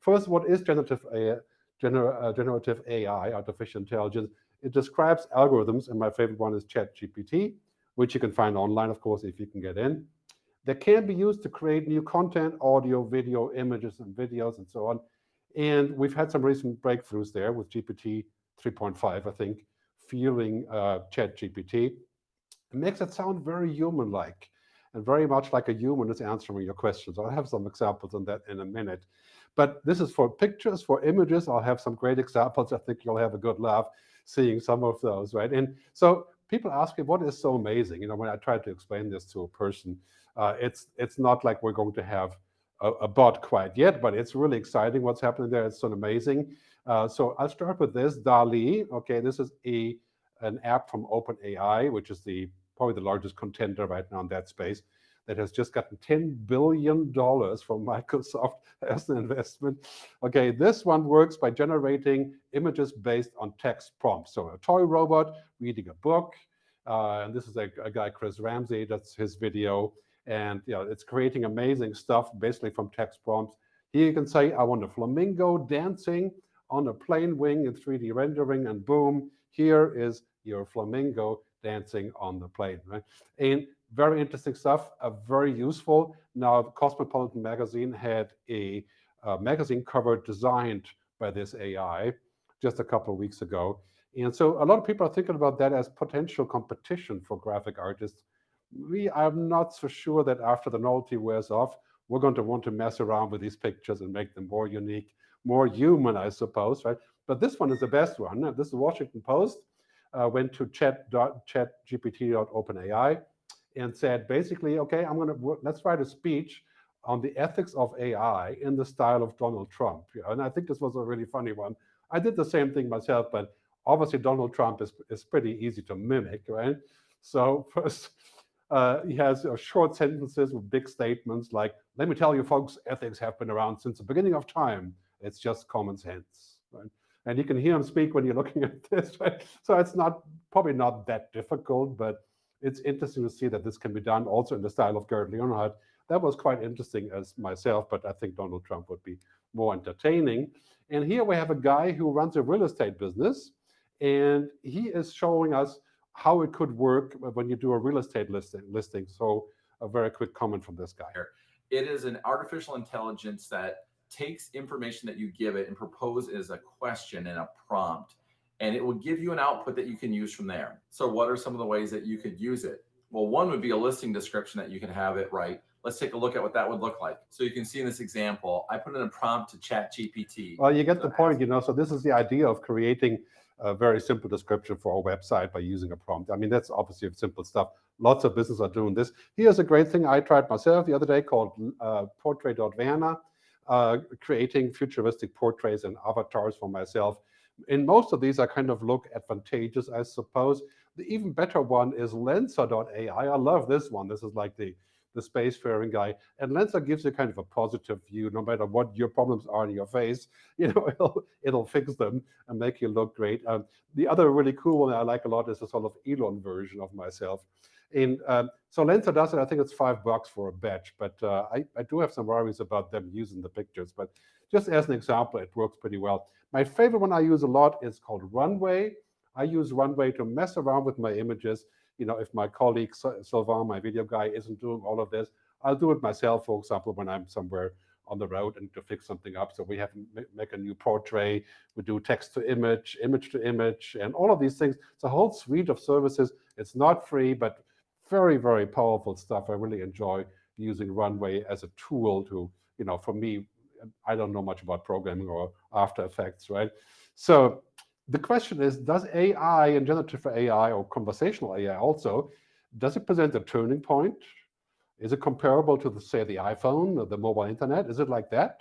first, what is generative AI, gener, uh, generative AI, artificial intelligence? It describes algorithms, and my favorite one is ChatGPT, which you can find online, of course, if you can get in. That can be used to create new content, audio, video, images, and videos, and so on. And we've had some recent breakthroughs there with GPT 3.5, I think, feeling uh, ChatGPT. It makes it sound very human-like and very much like a human is answering your questions. I'll have some examples on that in a minute. But this is for pictures, for images. I'll have some great examples. I think you'll have a good laugh seeing some of those, right? And so people ask me, what is so amazing? You know, when I try to explain this to a person, uh, it's it's not like we're going to have a, a, bot quite yet, but it's really exciting what's happening there. It's so amazing. Uh, so I'll start with this, DALL-E. Okay, this is a an app from OpenAI, which is the probably the largest contender right now in that space that has just gotten $10 billion from Microsoft as an investment. Okay, this one works by generating images based on text prompts. So a toy robot reading a book, uh, and this is a, a, guy, Chris Ramsey, that's his video. And you know, it's creating amazing stuff basically from text prompts. Here you can say, I want a flamingo dancing on a plane wing in 3D rendering, and boom, here is your flamingo dancing on the plane, right? And very interesting stuff, uh, very useful. Now, Cosmopolitan magazine had a uh, magazine cover designed by this AI just a couple of weeks ago. And so a lot of people are thinking about that as potential competition for graphic artists. We, I'm not so sure that after the novelty wears off, we're going to want to mess around with these pictures and make them more unique, more human, I suppose, right? But this one is the best one. This is Washington Post, uh, went to chat, chat chatgpt.openai and said basically, okay, I'm going to let's write a speech on the ethics of AI in the style of Donald Trump. You know, and I think this was a really funny one. I did the same thing myself, but obviously Donald Trump is, is pretty easy to mimic, right? So first, uh, he has uh, short sentences with big statements like, let me tell you folks, ethics have been around since the beginning of time. It's just common sense, right? And you can hear him speak when you're looking at this, right? So it's not probably not that difficult, but it's interesting to see that this can be done also in the style of Gerd Leonhard. That was quite interesting as myself, but I think Donald Trump would be more entertaining. And here we have a guy who runs a real estate business, and he is showing us how it could work when you do a real estate listing. listing. So a very quick comment from this guy. It is an artificial intelligence that takes information that you give it and propose as a question and a prompt and it will give you an output that you can use from there. So what are some of the ways that you could use it? Well, one would be a listing description that you can have it write. Let's take a look at what that would look like. So you can see in this example, I put in a prompt to chat GPT. Well, you get the point, you know, so this is the idea of creating a very simple description for a website by using a prompt. I mean, that's obviously simple stuff. Lots of businesses are doing this. Here's a great thing I tried myself the other day called uh, Portrait.Werner, uh, creating futuristic portraits and avatars for myself in most of these, I kind of look advantageous, I suppose. The even better one is Lensa.ai. I love this one. This is like the, the spacefaring guy. And Lensa gives you kind of a positive view, no matter what your problems are in your face, you know, it'll, it'll fix them and make you look great. Um, the other really cool one I like a lot is a sort of Elon version of myself. And um, so Lensa does it. I think it's five bucks for a batch, but uh, I, I do have some worries about them using the pictures. But just as an example, it works pretty well. My favorite one I use a lot is called Runway. I use Runway to mess around with my images. You know, if my colleague Sylvain, my video guy, isn't doing all of this, I'll do it myself, for example, when I'm somewhere on the road and to fix something up. So we have make a new portrait, we do text to image, image to image, and all of these things. It's a whole suite of services. It's not free, but very, very powerful stuff. I really enjoy using Runway as a tool to, you know, for me, I don't know much about programming or After Effects, right? So the question is, does AI and generative AI or conversational AI also, does it present a turning point? Is it comparable to, the, say, the iPhone or the mobile internet? Is it like that?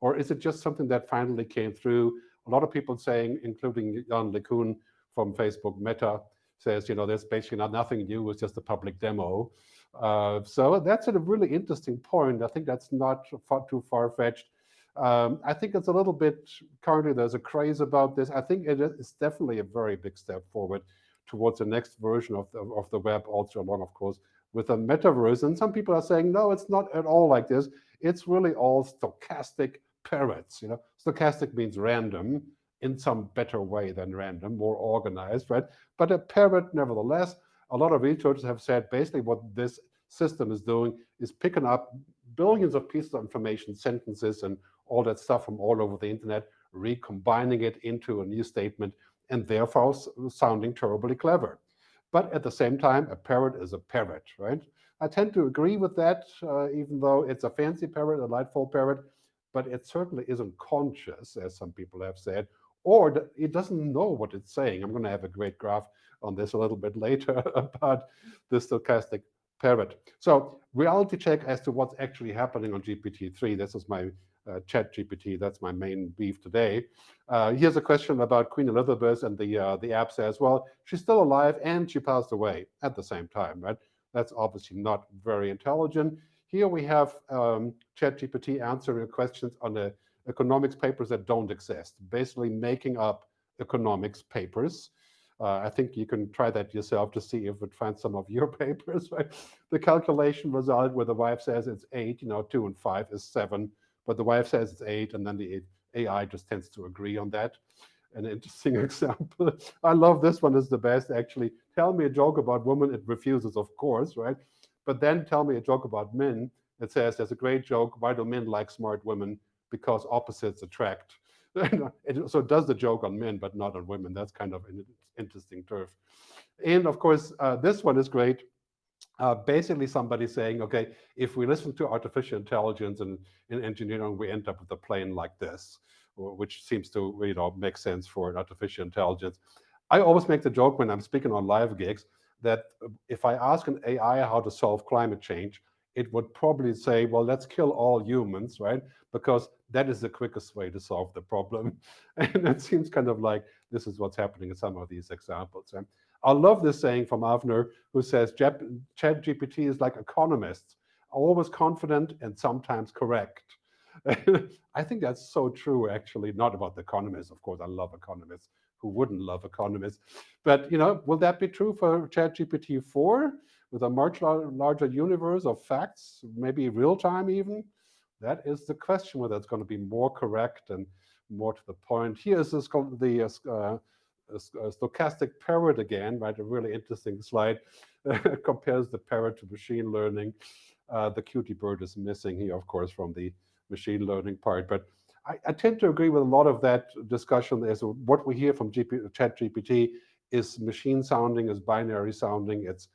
Or is it just something that finally came through? A lot of people saying, including Yann LeCun from Facebook Meta, says, you know, there's basically not nothing new, it's just a public demo. Uh, so that's a really interesting point. I think that's not far, too far-fetched. Um, I think it's a little bit, currently there's a craze about this. I think it is definitely a very big step forward towards the next version of the, of the web, also along, of course, with a metaverse. And some people are saying, no, it's not at all like this. It's really all stochastic parrots. You know, stochastic means random in some better way than random, more organized, right? But a parrot, nevertheless, a lot of researchers have said basically what this system is doing is picking up billions of pieces of information, sentences, and all that stuff from all over the internet, recombining it into a new statement, and therefore sounding terribly clever. But at the same time, a parrot is a parrot, right? I tend to agree with that, uh, even though it's a fancy parrot, a lightful parrot, but it certainly isn't conscious, as some people have said, or it doesn't know what it's saying. I'm going to have a great graph on this a little bit later about the stochastic parrot. So reality check as to what's actually happening on GPT-3. This is my uh, chat GPT. That's my main beef today. Uh, here's a question about Queen Elizabeth and the, uh, the app says, well, she's still alive and she passed away at the same time, right? That's obviously not very intelligent. Here we have um, ChatGPT answering questions on the economics papers that don't exist, basically making up economics papers. Uh, I think you can try that yourself to see if it finds some of your papers. Right? The calculation result where the wife says it's eight, you know, two and five is seven, but the wife says it's eight, and then the AI just tends to agree on that. An interesting example. I love this one is the best, actually. Tell me a joke about women, it refuses, of course, right? But then tell me a joke about men. It says there's a great joke. Why do men like smart women? Because opposites attract. so it does the joke on men, but not on women. That's kind of an interesting turf. And of course, uh, this one is great. Uh, basically, somebody saying, okay, if we listen to artificial intelligence and in engineering, we end up with a plane like this, which seems to you know make sense for artificial intelligence. I always make the joke when I'm speaking on live gigs that if I ask an AI how to solve climate change, it would probably say, well, let's kill all humans, right? Because that is the quickest way to solve the problem. And it seems kind of like this is what's happening in some of these examples. I love this saying from Avner, who says, ChatGPT is like economists, always confident and sometimes correct. I think that's so true, actually, not about the economists. Of course, I love economists. Who wouldn't love economists? But, you know, will that be true for ChatGPT 4 with a much larger universe of facts, maybe real time even? That is the question, whether it's going to be more correct and more to the point. Here is this, the uh, uh, stochastic parrot again, right? A really interesting slide. compares the parrot to machine learning. Uh, the cutie bird is missing here, of course, from the machine learning part. But I, I, tend to agree with a lot of that discussion as what we hear from GP, chat GPT is machine sounding, is binary sounding. It's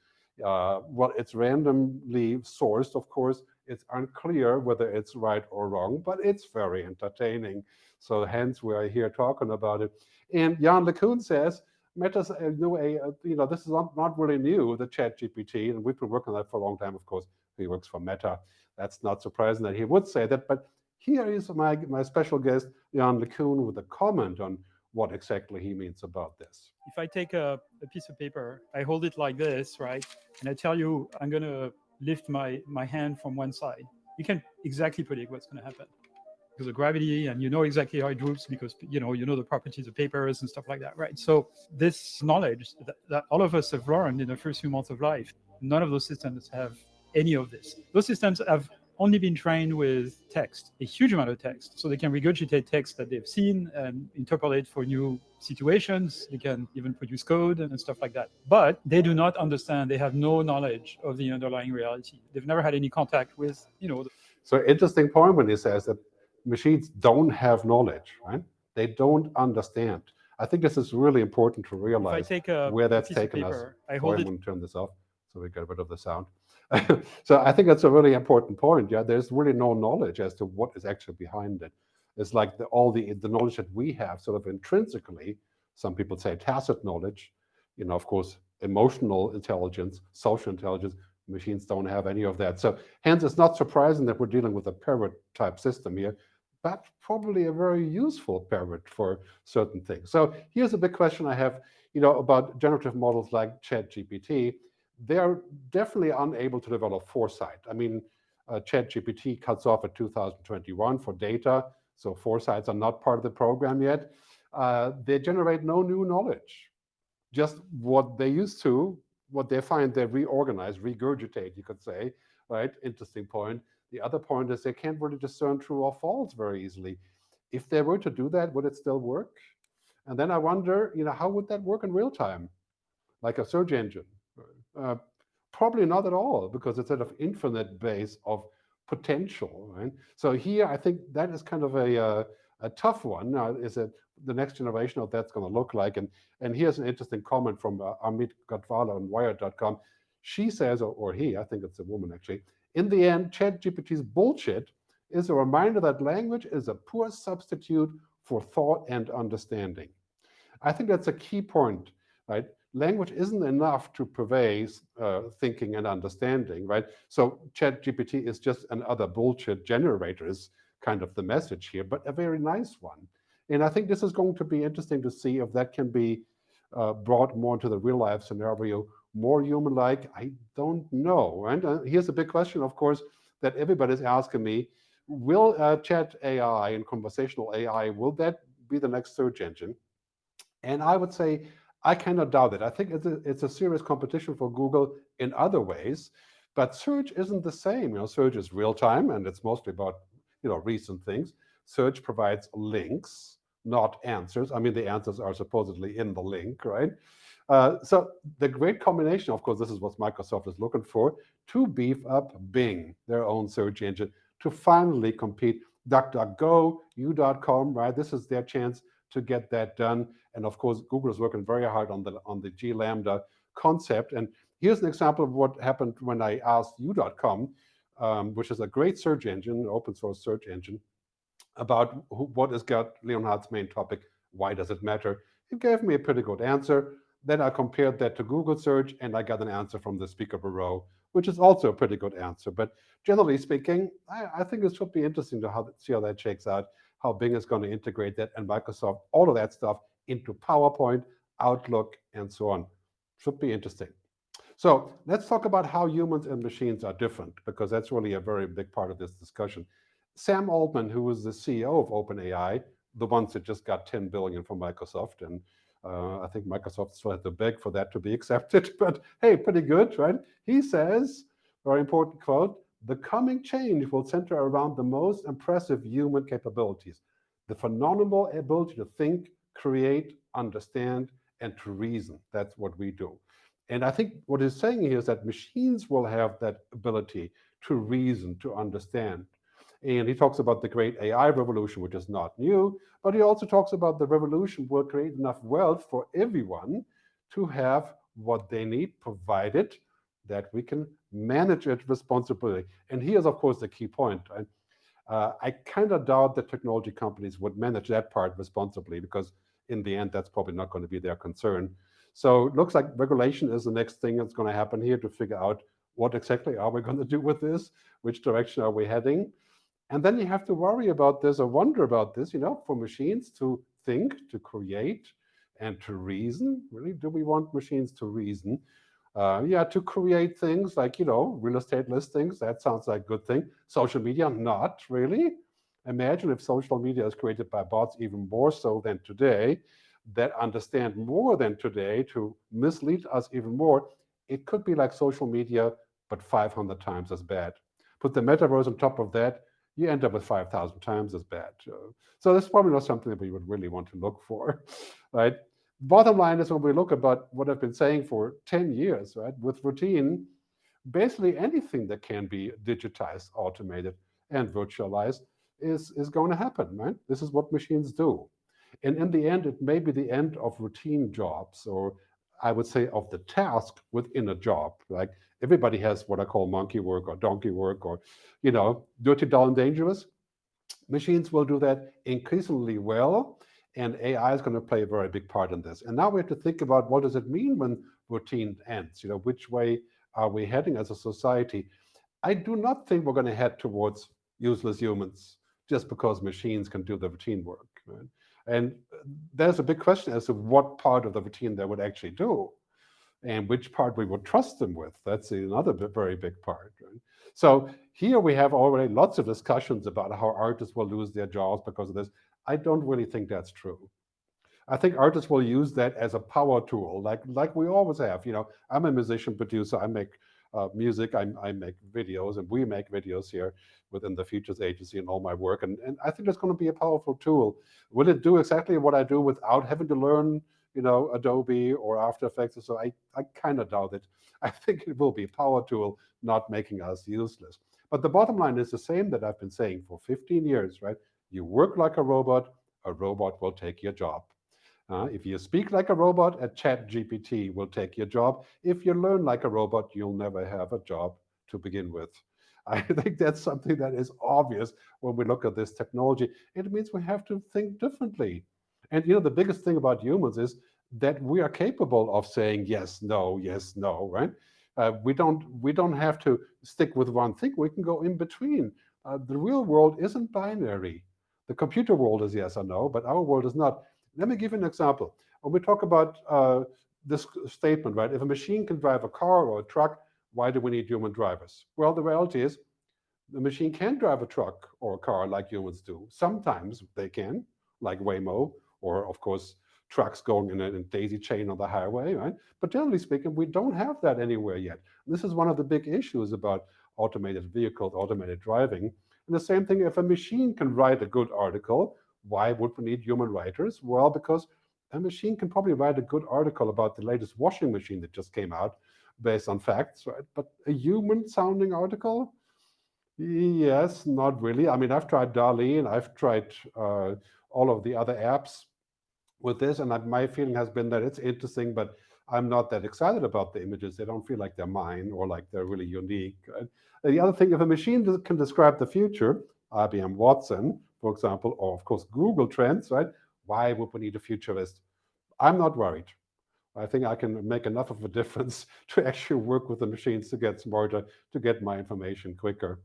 uh, well, it's randomly sourced, of course. It's unclear whether it's right or wrong, but it's very entertaining. So hence we are here talking about it. And Yann LeCun says, Meta's a new, a, you know, this is not, not really new, the chat GPT, and we've been working on that for a long time, of course. He works for Meta. That's not surprising that he would say that, but here is my, my special guest, Yann LeCun, with a comment on what exactly he means about this. If I take a, a, piece of paper, I hold it like this, right? And I tell you, I'm going to lift my, my hand from one side. You can exactly predict what's going to happen because of gravity and you know exactly how it droops because you know you know the properties of papers and stuff like that right so this knowledge that, that all of us have learned in the first few months of life none of those systems have any of this those systems have only been trained with text, a huge amount of text. So they can regurgitate text that they've seen and interpolate for new situations. They can even produce code and stuff like that. But they do not understand. They have no knowledge of the underlying reality. They've never had any contact with, you know. So interesting point when he says that machines don't have knowledge, right? They don't understand. I think this is really important to realize a, where that's taken paper, us. I hold it. I'm going to turn this off so we get rid of the sound. so I think that's a really important point. Yeah, there's really no knowledge as to what is actually behind it. It's like the, all the the knowledge that we have, sort of intrinsically. Some people say tacit knowledge. You know, of course, emotional intelligence, social intelligence. Machines don't have any of that. So hence, it's not surprising that we're dealing with a parrot type system here, but probably a very useful parrot for certain things. So here's a big question I have, you know, about generative models like ChatGPT they're definitely unable to develop foresight. I mean, uh, ChatGPT cuts off at 2021 for data, so foresights are not part of the program yet. Uh, they generate no new knowledge, just what they used to, what they find they reorganize, regurgitate, you could say, right? Interesting point. The other point is they can't really discern true or false very easily. If they were to do that, would it still work? And then I wonder, you know, how would that work in real time? Like a search engine? Uh, probably not at all, because it's at an infinite base of potential, right? So here, I think that is kind of a, uh, a tough one. Now, is it the next generation of that's going to look like? And, and here's an interesting comment from uh, Amit Katwala on Wired.com. She says, or, or he, I think it's a woman actually, in the end, ChatGPT's bullshit is a reminder that language is a poor substitute for thought and understanding. I think that's a key point, right? Language isn't enough to pervade uh, thinking and understanding, right? So ChatGPT is just another bullshit generator is kind of the message here, but a very nice one. And I think this is going to be interesting to see if that can be uh, brought more into the real life scenario, more human-like. I don't know. And uh, here's a big question, of course, that everybody's asking me. Will uh, chat AI and conversational AI, will that be the next search engine? And I would say, I cannot doubt it. I think it's a, it's a serious competition for Google in other ways, but search isn't the same. You know, search is real time and it's mostly about, you know, recent things. Search provides links, not answers. I mean, the answers are supposedly in the link, right? Uh, so the great combination, of course, this is what Microsoft is looking for, to beef up Bing, their own search engine, to finally compete. DuckDuckGo, You.com, right? This is their chance to get that done. And of course, Google is working very hard on the on the G LaMDA concept. And here's an example of what happened when I asked You.com, um, which is a great search engine, open source search engine, about who, what is Gerd Leonhard's main topic, why does it matter? It gave me a pretty good answer. Then I compared that to Google search and I got an answer from the Speaker Bureau, which is also a pretty good answer. But generally speaking, I, I think it should be interesting to how, see how that shakes out, how Bing is going to integrate that and Microsoft, all of that stuff into PowerPoint, Outlook, and so on. Should be interesting. So let's talk about how humans and machines are different, because that's really a very big part of this discussion. Sam Altman, who was the CEO of OpenAI, the ones that just got 10 billion from Microsoft, and uh, I think Microsoft still had to beg for that to be accepted, but hey, pretty good, right? He says, very important quote, the coming change will center around the most impressive human capabilities, the phenomenal ability to think, create, understand, and to reason. That's what we do. And I think what he's saying here is that machines will have that ability to reason, to understand. And he talks about the great AI revolution, which is not new, but he also talks about the revolution will create enough wealth for everyone to have what they need, provided that we can manage it responsibly. And here's, of course, the key point. Uh, I kind of doubt that technology companies would manage that part responsibly because in the end, that's probably not going to be their concern. So it looks like regulation is the next thing that's going to happen here to figure out what exactly are we going to do with this? Which direction are we heading? And then you have to worry about this or wonder about this, you know, for machines to think, to create, and to reason. Really, do we want machines to reason? Uh, yeah, to create things like, you know, real estate listings, that sounds like a good thing. Social media, not really. Imagine if social media is created by bots even more so than today, that understand more than today to mislead us even more. It could be like social media, but 500 times as bad. Put the metaverse on top of that, you end up with 5,000 times as bad. So that's probably not something that we would really want to look for, right? Bottom line is when we look about what I've been saying for 10 years, right? With routine, basically anything that can be digitized, automated, and virtualized is, is going to happen, right? This is what machines do. And in the end, it may be the end of routine jobs, or I would say of the task within a job. Like everybody has what I call monkey work or donkey work or, you know, dirty, dull, and dangerous. Machines will do that increasingly well, and AI is going to play a very big part in this. And now we have to think about what does it mean when routine ends? You know, which way are we heading as a society? I do not think we're going to head towards useless humans just because machines can do the routine work. Right? And there's a big question as to what part of the routine they would actually do and which part we would trust them with. That's another very big part. Right? So here we have already lots of discussions about how artists will lose their jobs because of this. I don't really think that's true. I think artists will use that as a power tool, like like we always have. You know, I'm a musician producer. I make uh, music. I, I make videos, and we make videos here within the Futures Agency and all my work. And, and I think it's going to be a powerful tool. Will it do exactly what I do without having to learn, you know, Adobe or After Effects? So I, I kind of doubt it. I think it will be a power tool, not making us useless. But the bottom line is the same that I've been saying for 15 years, right? You work like a robot, a robot will take your job. Uh, if you speak like a robot, a chat GPT will take your job. If you learn like a robot, you'll never have a job to begin with. I think that's something that is obvious when we look at this technology. It means we have to think differently. And you know, the biggest thing about humans is that we are capable of saying yes, no, yes, no, right? Uh, we don't we don't have to stick with one thing. We can go in between. Uh, the real world isn't binary. The computer world is yes or no, but our world is not. Let me give you an example. When we talk about uh, this statement, right? If a machine can drive a car or a truck, why do we need human drivers? Well, the reality is the machine can drive a truck or a car like humans do. Sometimes they can, like Waymo, or of course, trucks going in a, in a daisy chain on the highway, right? But generally speaking, we don't have that anywhere yet. This is one of the big issues about automated vehicles, automated driving. And the same thing, if a machine can write a good article, why would we need human writers? Well, because a machine can probably write a good article about the latest washing machine that just came out based on facts, right? But a human sounding article? Yes, not really. I mean, I've tried DALL-E and I've tried uh, all of the other apps with this, and my feeling has been that it's interesting, but I'm not that excited about the images. They don't feel like they're mine or like they're really unique. Right? The other thing, if a machine can describe the future, IBM Watson, for example, or of course Google Trends, right? Why would we need a futurist? I'm not worried. I think I can make enough of a difference to actually work with the machines to get smarter, to get my information quicker.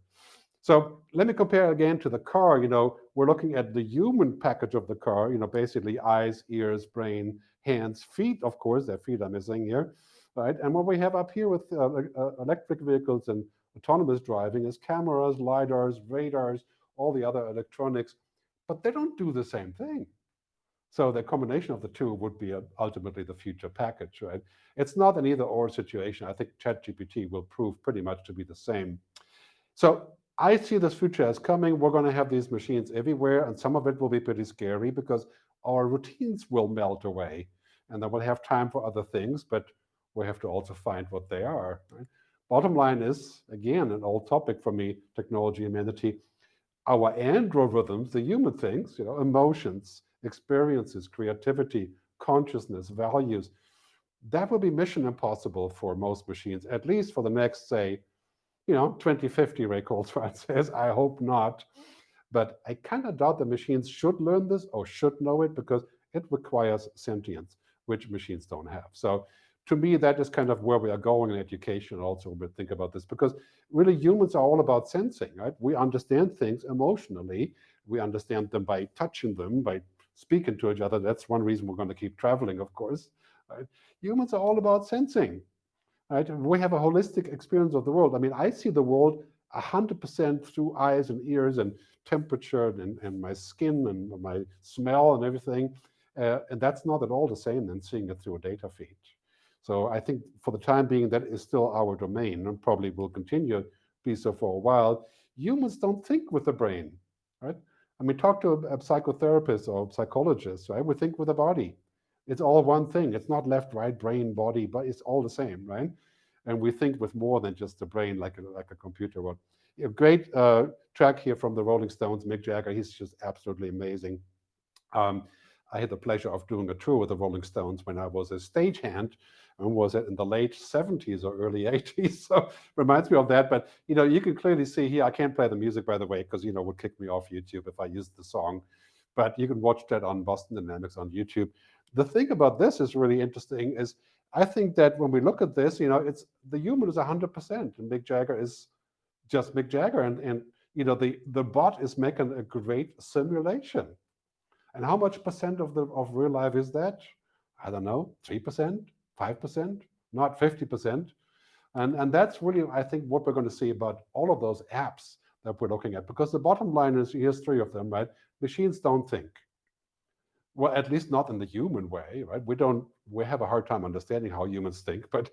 So let me compare again to the car. You know, we're looking at the human package of the car, you know, basically eyes, ears, brain, hands, feet, of course, their feet are missing here, right? And what we have up here with uh, uh, electric vehicles and autonomous driving is cameras, LiDARs, radars, all the other electronics, but they don't do the same thing. So the combination of the two would be ultimately the future package, right? It's not an either or situation. I think ChatGPT will prove pretty much to be the same. So I see this future as coming. We're going to have these machines everywhere, and some of it will be pretty scary because our routines will melt away, and then we'll have time for other things, but we have to also find what they are. Right? Bottom line is, again, an old topic for me, technology and humanity. Our androrithms, the human things, you know, emotions, experiences, creativity, consciousness, values. That will be mission impossible for most machines, at least for the next, say, you know, 2050, Ray Kurzweil says. I hope not. But I kind of doubt the machines should learn this or should know it because it requires sentience, which machines don't have. So to me, that is kind of where we are going in education also when we think about this, because really humans are all about sensing, right? We understand things emotionally. We understand them by touching them, by speaking to each other. That's one reason we're going to keep traveling, of course. Right? Humans are all about sensing. Right? We have a holistic experience of the world. I mean, I see the world 100% through eyes and ears and temperature and, and my skin and my smell and everything. Uh, and that's not at all the same than seeing it through a data feed. So I think for the time being, that is still our domain and probably will continue to be so for a while. Humans don't think with the brain, right? I mean, talk to a, psychotherapist or a psychologist, right? We think with the body. It's all one thing. It's not left, right, brain, body, but it's all the same, right? And we think with more than just the brain, like a, like a computer would. A great uh, track here from the Rolling Stones, Mick Jagger. He's just absolutely amazing. Um, I had the pleasure of doing a tour with the Rolling Stones when I was a stagehand when was it in the late 70s or early 80s so reminds me of that but you know you can clearly see here i can't play the music by the way because you know would kick me off youtube if i used the song but you can watch that on boston dynamics on youtube the thing about this is really interesting is i think that when we look at this you know it's the human is 100% and mick jagger is just mick jagger and and you know the the bot is making a great simulation and how much percent of the of real life is that i don't know 3% 5%, not 50%. And, and that's really, I think, what we're going to see about all of those apps that we're looking at. Because the bottom line is, here's three of them, right? Machines don't think. Well, at least not in the human way, right? We don't we have a hard time understanding how humans think, but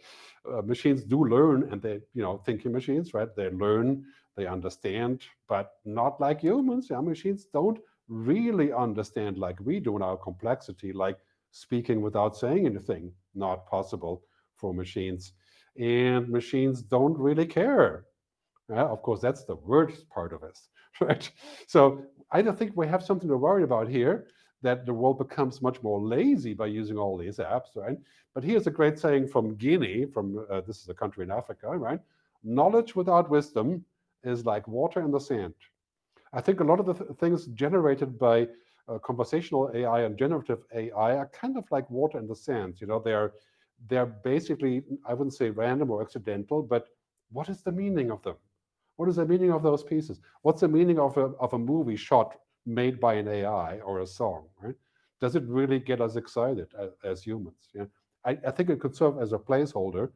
uh, machines do learn and they, you know, thinking machines, right? They learn, they understand, but not like humans. Yeah, machines don't really understand like we do in our complexity, like speaking without saying anything, not possible for machines. And machines don't really care. Yeah, of course, that's the worst part of us, right? So I don't think we have something to worry about here that the world becomes much more lazy by using all these apps, right? But here's a great saying from Guinea, from uh, this is a country in Africa, right? Knowledge without wisdom is like water in the sand. I think a lot of the th things generated by uh, conversational AI and generative AI are kind of like water in the sand. You know, they're they're basically I wouldn't say random or accidental, but what is the meaning of them? What is the meaning of those pieces? What's the meaning of a of a movie shot made by an AI or a song? Right? Does it really get us excited as, as humans? Yeah, I, I think it could serve as a placeholder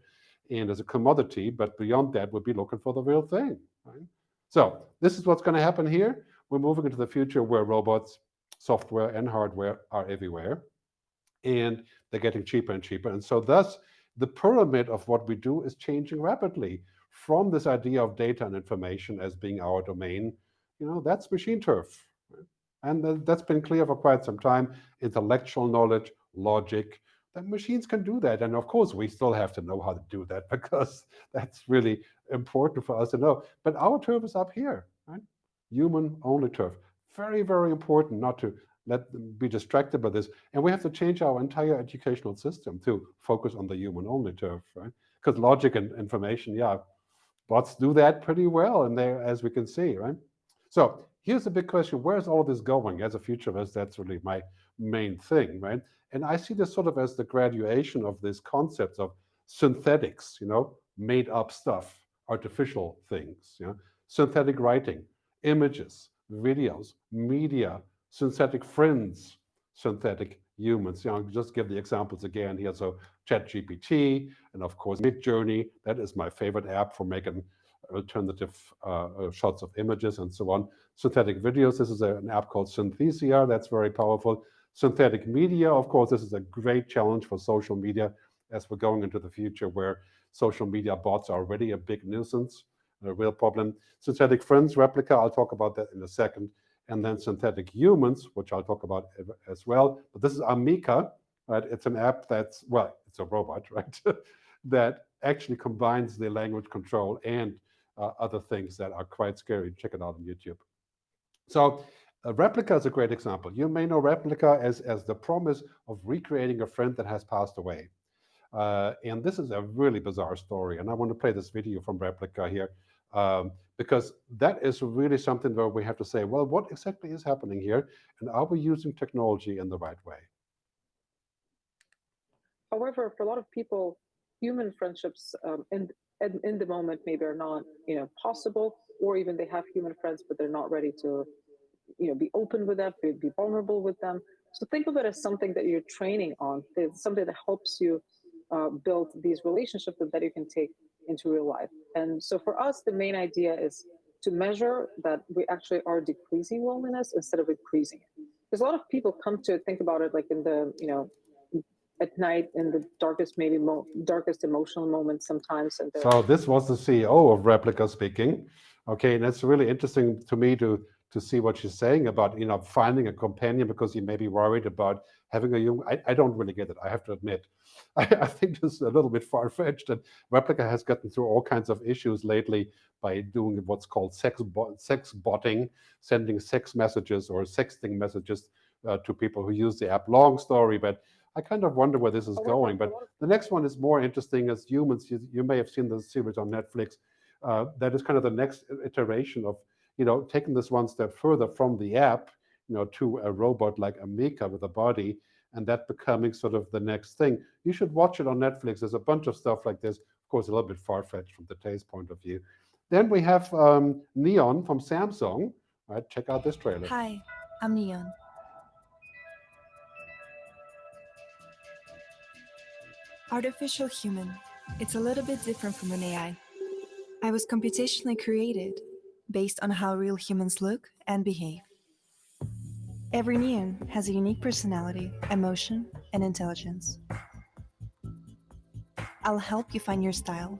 and as a commodity, but beyond that, we'd be looking for the real thing. Right? So this is what's going to happen here. We're moving into the future where robots, software, and hardware are everywhere. And they're getting cheaper and cheaper. And so thus, the pyramid of what we do is changing rapidly from this idea of data and information as being our domain. You know, that's machine turf. And that's been clear for quite some time. Intellectual knowledge, logic, that machines can do that. And of course, we still have to know how to do that because that's really important for us to know. But our turf is up here, right? Human only turf. Very, very important not to let them be distracted by this. And we have to change our entire educational system to focus on the human only turf, right? Because logic and information, yeah, bots do that pretty well and there, as we can see, right? So here's the big question, where's all of this going? As a futurist, that's really my main thing, right? And I see this sort of as the graduation of these concepts of synthetics, you know, made up stuff, artificial things, you know, synthetic writing, images, videos, media, synthetic friends, synthetic humans. You know, just give the examples again here. So ChatGPT, and of course Midjourney. That is my favorite app for making alternative uh, uh, shots of images and so on. Synthetic videos. This is a, an app called Synthesia. That's very powerful. Synthetic media. Of course, this is a great challenge for social media as we're going into the future where social media bots are already a big nuisance, a real problem. Synthetic friends, Replika. I'll talk about that in a second and then synthetic humans, which I'll talk about as well. But this is Ameca, right? It's an app that's, well, it's a robot, right? that actually combines the language control and uh, other things that are quite scary. Check it out on YouTube. So uh, Replika is a great example. You may know Replika as, as the promise of recreating a friend that has passed away. Uh, and this is a really bizarre story. And I want to play this video from Replika here um, because that is really something where we have to say, well, what exactly is happening here? And are we using technology in the right way? However, for a lot of people, human friendships um, in, in, in the moment maybe are not, you know, possible, or even they have human friends, but they're not ready to, you know, be open with them, be, be vulnerable with them. So think of it as something that you're training on. It's something that helps you uh, build these relationships that you can take into real life. And so for us, the main idea is to measure that we actually are decreasing loneliness instead of increasing it. Because a lot of people come to think about it like in the, you know, at night in the darkest, maybe darkest emotional moments sometimes. And so this was the CEO of Replika speaking. Okay, and it's really interesting to me to to see what she's saying about you know finding a companion because you may be worried about having a young. I, I don't really get it. I have to admit, I, I think this is a little bit far fetched. And Replika has gotten through all kinds of issues lately by doing what's called sex bo sex botting, sending sex messages or sexting messages uh, to people who use the app. Long story, but I kind of wonder where this is going. But the next one is more interesting as humans. You, you may have seen the series on Netflix. Uh, that is kind of the next iteration of you know, taking this one step further from the app, you know, to a robot like Ameca with a body, and that becoming sort of the next thing. You should watch it on Netflix. There's a bunch of stuff like this. Of course, a little bit far-fetched from the taste point of view. Then we have um, Neon from Samsung. Right, check out this trailer. Hi, I'm Neon. Artificial human. It's a little bit different from an AI. I was computationally created based on how real humans look and behave. Every neon has a unique personality, emotion, and intelligence. I'll help you find your style.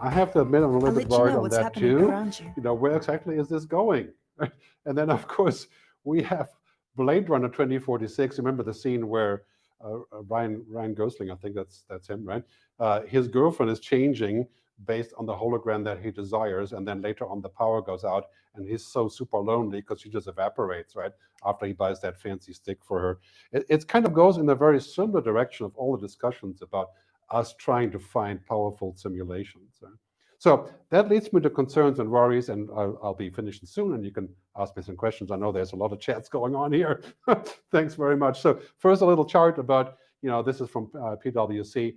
I have to admit, I'm a I'll little let bit you worried know on that too. you. You know, where exactly is this going? and then, of course, we have Blade Runner 2046. Remember the scene where Ryan Ryan Gosling, I think that's that's him, right? Uh, his girlfriend is changing based on the hologram that he desires, and then later on the power goes out, and he's so super lonely because she just evaporates, right? After he buys that fancy stick for her, it, it kind of goes in a very similar direction of all the discussions about us trying to find powerful simulations. right? So that leads me to concerns and worries, and I'll, I'll, be finishing soon, and you can ask me some questions. I know there's a lot of chats going on here. Thanks very much. So first, a little chart about, you know, this is from uh, PwC.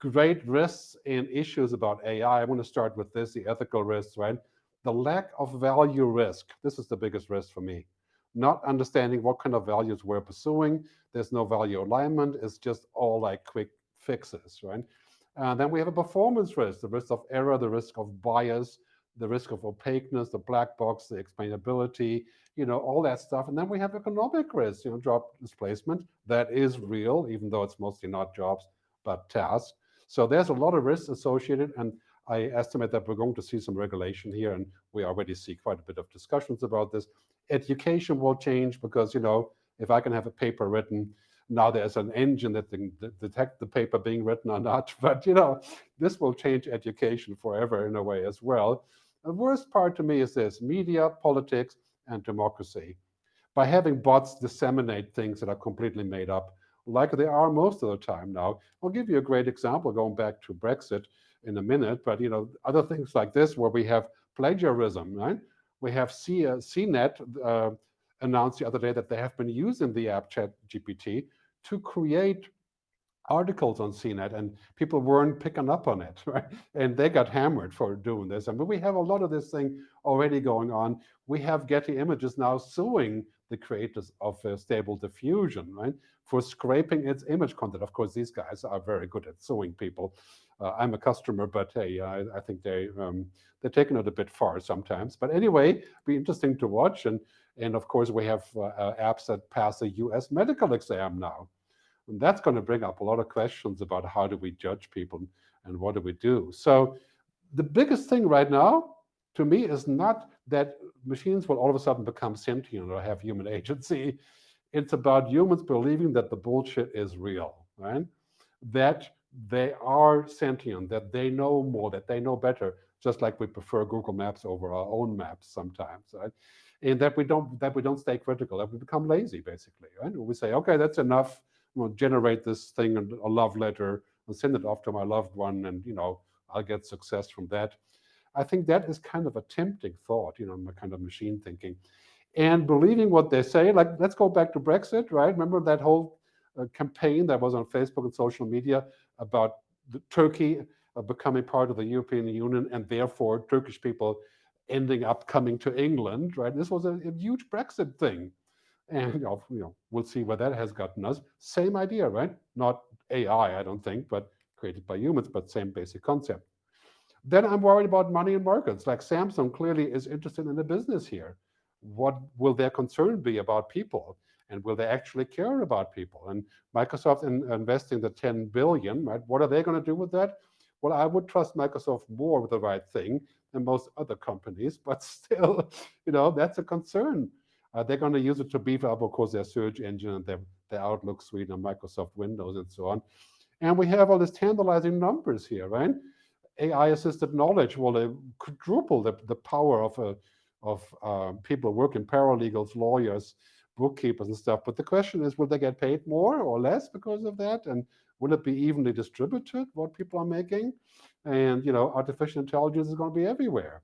Great risks and issues about AI. I want to start with this, the ethical risks, right? The lack of value risk. This is the biggest risk for me. Not understanding what kind of values we're pursuing. There's no value alignment. It's just all like quick fixes, right? Uh, then we have a performance risk, the risk of error, the risk of bias, the risk of opaqueness, the black box, the explainability, you know, all that stuff. And then we have economic risk, you know, job displacement. That is real, even though it's mostly not jobs, but tasks. So there's a lot of risks associated. And I estimate that we're going to see some regulation here. And we already see quite a bit of discussions about this. Education will change because, you know, if I can have a paper written now there's an engine that can detect the paper being written or not. But you know, this will change education forever in a way as well. The worst part to me is this, media, politics, and democracy. By having bots disseminate things that are completely made up, like they are most of the time now. I'll give you a great example going back to Brexit in a minute, but you know, other things like this where we have plagiarism, right? We have C, uh, CNET uh, announced the other day that they have been using the app Chat GPT to create articles on CNET and people weren't picking up on it, right? And they got hammered for doing this. I mean, we have a lot of this thing already going on. We have Getty Images now suing the creators of uh, Stable Diffusion, right? For scraping its image content. Of course, these guys are very good at suing people. Uh, I'm a customer, but hey, I, I think they, um, they're taking it a bit far sometimes. But anyway, be interesting to watch. And and of course, we have uh, uh apps that pass the US medical exam now. And that's going to bring up a lot of questions about how do we judge people and what do we do. So the biggest thing right now, to me, is not that machines will all of a sudden become sentient or have human agency. It's about humans believing that the bullshit is real, right? That they are sentient, that they know more, that they know better, just like we prefer Google Maps over our own maps sometimes, right? And that we don't that we don't stay critical, that we become lazy, basically. Right? We say, okay, that's enough. We'll generate this thing and a love letter and send it off to my loved one, and you know, I'll get success from that. I think that is kind of a tempting thought, you know, kind of machine thinking. And believing what they say, like let's go back to Brexit, right? Remember that whole uh, campaign that was on Facebook and social media about Turkey uh, becoming part of the European Union and therefore Turkish people ending up coming to England, right? This was a, a huge Brexit thing. And you know, you know, we'll see where that has gotten us. Same idea, right? Not AI, I don't think, but created by humans, but same basic concept. Then I'm worried about money and markets. Like Samsung clearly is interested in the business here. What will their concern be about people? And will they actually care about people? And Microsoft in investing the 10 billion, right? What are they going to do with that? Well, I would trust Microsoft more with the right thing than most other companies, but still, you know, that's a concern. Uh, they're going to use it to beef up, of course, their search engine and their, their Outlook suite and Microsoft Windows and so on. And we have all these tantalizing numbers here, right? AI-assisted knowledge will quadruple the, the power of, uh, of uh, people working, paralegals, lawyers, bookkeepers and stuff. But the question is, will they get paid more or less because of that? And will it be evenly distributed, what people are making? And, you know, artificial intelligence is going to be everywhere.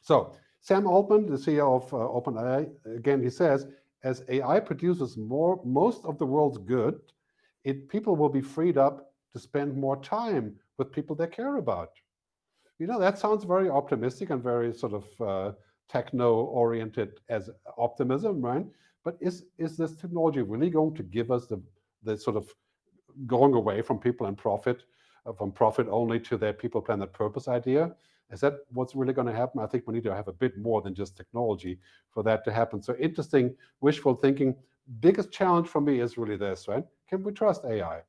So Sam Altman, the CEO of uh, OpenAI, again, he says, as AI produces more, most of the world's good, it, people will be freed up to spend more time with people they care about. You know, that sounds very optimistic and very sort of uh, techno-oriented as optimism, right? But is, is this technology really going to give us the, the sort of going away from people and profit, from profit only to their people, planet, purpose idea. Is that what's really going to happen? I think we need to have a bit more than just technology for that to happen. So interesting, wishful thinking. Biggest challenge for me is really this, right? Can we trust AI?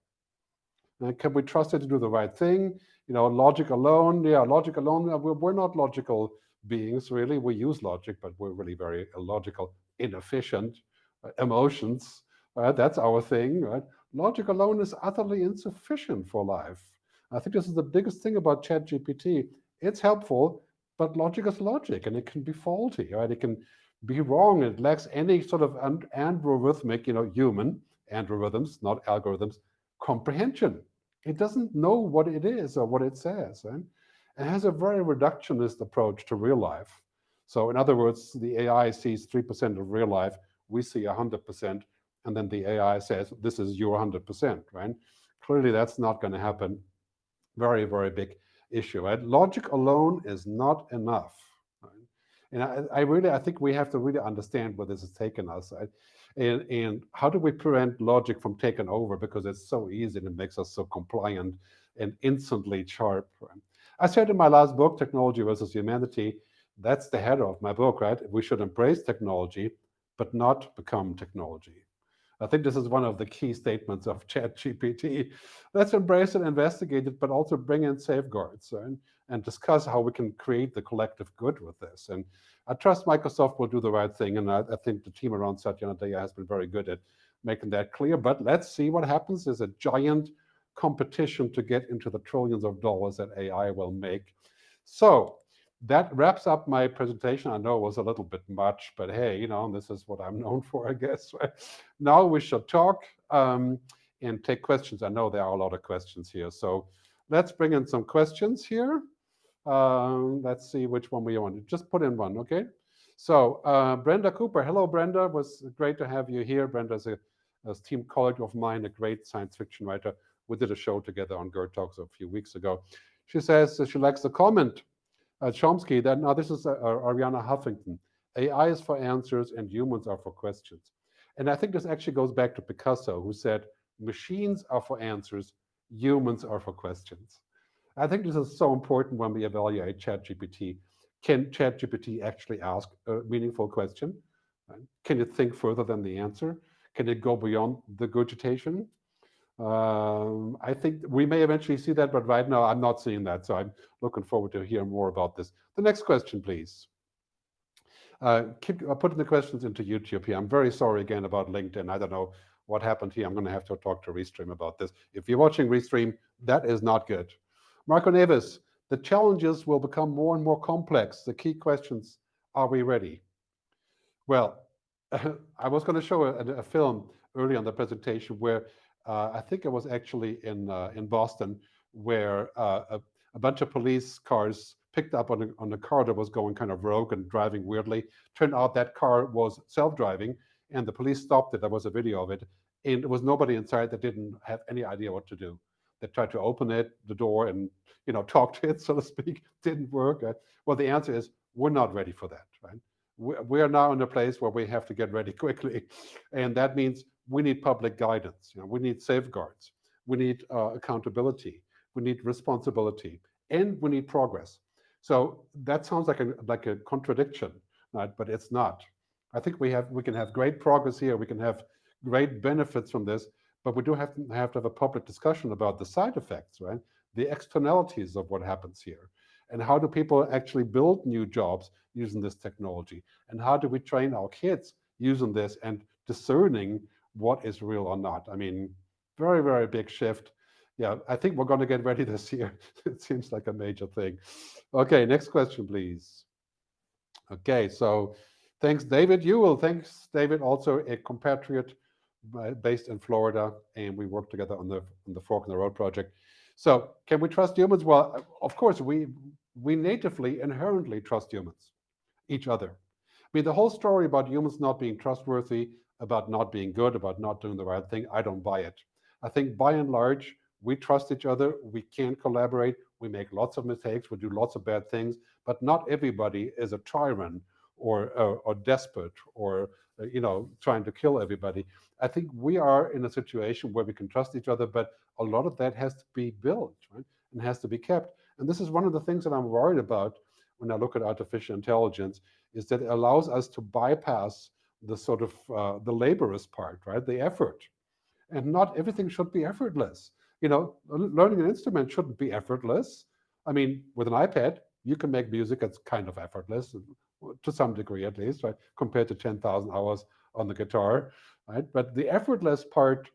Can we trust it to do the right thing? You know, logic alone, yeah, logic alone, uh, we're, not logical beings, really. We use logic, but we're really very illogical, inefficient. Uh, emotions, right? That's our thing, right? Logic alone is utterly insufficient for life. I think this is the biggest thing about ChatGPT. It's helpful, but logic is logic, and it can be faulty, right? It can be wrong. It lacks any sort of androrithmic, you know, human algorithms, not algorithms, comprehension. It doesn't know what it is or what it says. Right? It has a very reductionist approach to real life. So in other words, the AI sees 3% of real life, we see 100%, and then the AI says, this is your 100%, right? Clearly that's not going to happen. Very, very big issue, right? Logic alone is not enough. And I, I, really, I think we have to really understand where this has taken us. Right? And, and how do we prevent logic from taking over? Because it's so easy and it makes us so compliant and instantly sharp. Right? I said in my last book, Technology versus Humanity, that's the header of my book, right? We should embrace technology, but not become technology. I think this is one of the key statements of ChatGPT. Let's embrace it, investigate it, but also bring in safeguards and, and discuss how we can create the collective good with this. And I trust Microsoft will do the right thing, and I, I think the team around Satya Nadella has been very good at making that clear. But let's see what happens. There's a giant competition to get into the trillions of dollars that AI will make. So that wraps up my presentation. I know it was a little bit much, but hey, you know, this is what I'm known for, I guess. now we shall talk um, and take questions. I know there are a lot of questions here. So let's bring in some questions here. Um, let's see which one we want. To just put in one, okay? So uh, Brenda Cooper. Hello, Brenda. It was great to have you here. Brenda's a, a team colleague of mine, a great science fiction writer. We did a show together on GERD Talks a few weeks ago. She says she likes the comment Chomsky, then now this is uh, Arianna Huffington. AI is for answers and humans are for questions. And I think this actually goes back to Picasso, who said, machines are for answers, humans are for questions. I think this is so important when we evaluate ChatGPT. Can ChatGPT actually ask a meaningful question? Can it think further than the answer? Can it go beyond the gurgitation? Um, I think we may eventually see that, but right now I'm not seeing that. So I'm looking forward to hear more about this. The next question, please. Uh, keep uh, putting the questions into YouTube here. I'm very sorry again about LinkedIn. I don't know what happened here. I'm going to have to talk to Restream about this. If you're watching Restream, that is not good. Marco Neves, the challenges will become more and more complex. The key questions, are we ready? Well, I was going to show a, a film early on the presentation where I think it was actually in uh, in Boston, where uh, a, a, bunch of police cars picked up on a, on a car that was going kind of rogue and driving weirdly. Turned out that car was self-driving, and the police stopped it. There was a video of it, and there was nobody inside that didn't have any idea what to do. They tried to open it, the door, and you know talk to it, so to speak. Didn't work. Well, the answer is we're not ready for that, right? we are now in a place where we have to get ready quickly. And that means we need public guidance. You know, we need safeguards. We need uh, accountability. We need responsibility, and we need progress. So that sounds like a like a contradiction, right? But it's not. I think we have we can have great progress here. We can have great benefits from this, but we do have to have to have a public discussion about the side effects, right? The externalities of what happens here, and how do people actually build new jobs using this technology, and how do we train our kids using this and discerning what is real or not. I mean, very, very big shift. Yeah, I think we're going to get ready this year. it seems like a major thing. Okay, next question, please. Okay, so thanks, David Ewell. Thanks, David, also a compatriot uh, based in Florida, and we work together on the on the Fork in the Road project. So, can we trust humans? Well, of course, we we natively, inherently trust humans, each other. I mean, the whole story about humans not being trustworthy about not being good, about not doing the right thing, I don't buy it. I think by and large, we trust each other, we can collaborate, we make lots of mistakes, we do lots of bad things, but not everybody is a tyrant or, or, or despot or, uh, you know, trying to kill everybody. I think we are in a situation where we can trust each other, but a lot of that has to be built, right? And has to be kept. And this is one of the things that I'm worried about when I look at artificial intelligence, is that it allows us to bypass the sort of uh, the laborious part, right? The effort. And not everything should be effortless. You know, learning an instrument shouldn't be effortless. I mean, with an iPad, you can make music that's kind of effortless to some degree, at least, right? Compared to 10,000 hours on the guitar, right? But the effortless part,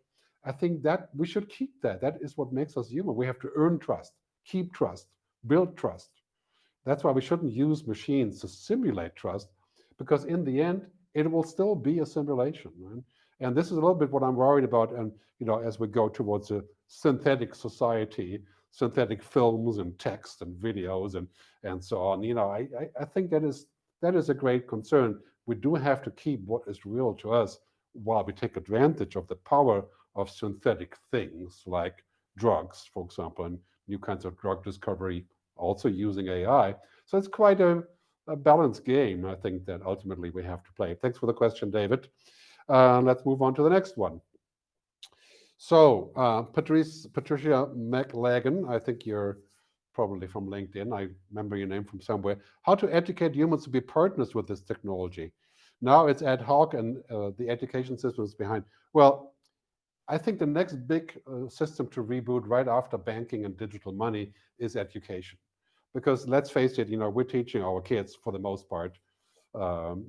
I think that we should keep that. That is what makes us human. We have to earn trust, keep trust, build trust. That's why we shouldn't use machines to simulate trust, because in the end, it will still be a simulation. And this is a little bit what I'm worried about. And you know, as we go towards a synthetic society, synthetic films and text and videos and and so on, you know, I, I, I think that is that is a great concern. We do have to keep what is real to us while we take advantage of the power of synthetic things like drugs, for example, and new kinds of drug discovery, also using AI. So it's quite a, a balanced game, I think, that ultimately we have to play. Thanks for the question, David. Uh, let's move on to the next one. So, uh, Patrice, Patricia McLagan, I think you're probably from LinkedIn. I remember your name from somewhere. How to educate humans to be partners with this technology. Now it's ad hoc and uh, the education system is behind. Well, I think the next big uh, system to reboot right after banking and digital money is education. Because let's face it, you know, we're teaching our kids for the most part, um,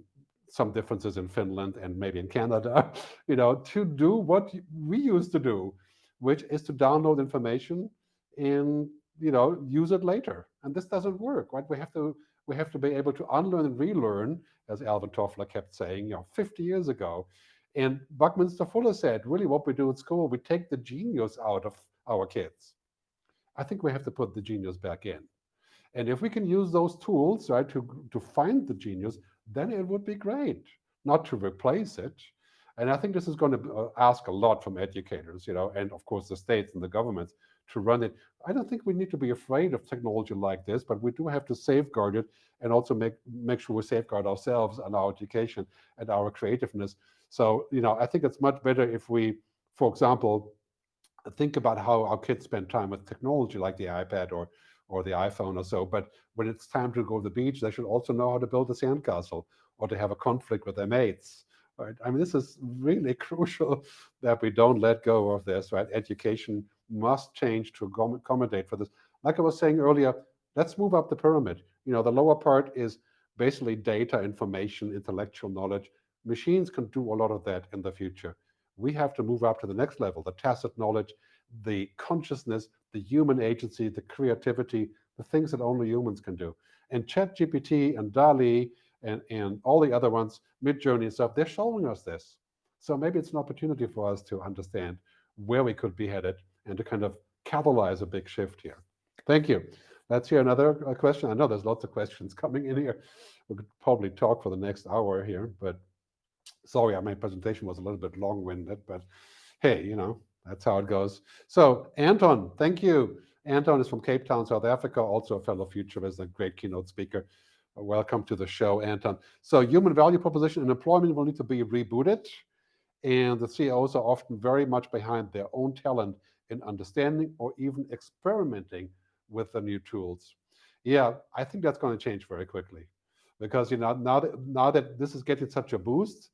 some differences in Finland and maybe in Canada, you know, to do what we used to do, which is to download information and, you know, use it later. And this doesn't work, right? We have to we have to be able to unlearn and relearn, as Alvin Toffler kept saying, you know, 50 years ago. And Buckminster Fuller said, really what we do at school, we take the genius out of our kids. I think we have to put the genius back in. And if we can use those tools, right, to, to find the genius, then it would be great, not to replace it. And I think this is going to uh, ask a lot from educators, you know, and of course the states and the governments to run it. I don't think we need to be afraid of technology like this, but we do have to safeguard it and also make make sure we safeguard ourselves and our education and our creativeness. So, you know, I think it's much better if we, for example, think about how our kids spend time with technology like the iPad or or the iPhone or so. But when it's time to go to the beach, they should also know how to build a sandcastle or to have a conflict with their mates. Right? I mean, this is really crucial that we don't let go of this. Right? Education must change to accommodate for this. Like I was saying earlier, let's move up the pyramid. You know, the lower part is basically data, information, intellectual knowledge. Machines can do a lot of that in the future. We have to move up to the next level, the tacit knowledge, the consciousness, the human agency, the creativity, the things that only humans can do. And ChatGPT and DALL-E and, and all the other ones, Midjourney and stuff, they're showing us this. So maybe it's an opportunity for us to understand where we could be headed and to kind of catalyze a big shift here. Thank you. Let's hear another uh, question. I know there's lots of questions coming in here. We could probably talk for the next hour here, but sorry, my presentation was a little bit long-winded, but hey, you know, that's how it goes. So Anton, thank you. Anton is from Cape Town, South Africa, also a fellow futurist and great keynote speaker. Welcome to the show, Anton. So human value proposition and employment will need to be rebooted. And the CEOs are often very much behind their own talent in understanding or even experimenting with the new tools. Yeah, I think that's going to change very quickly because you know now that now that this is getting such a boost,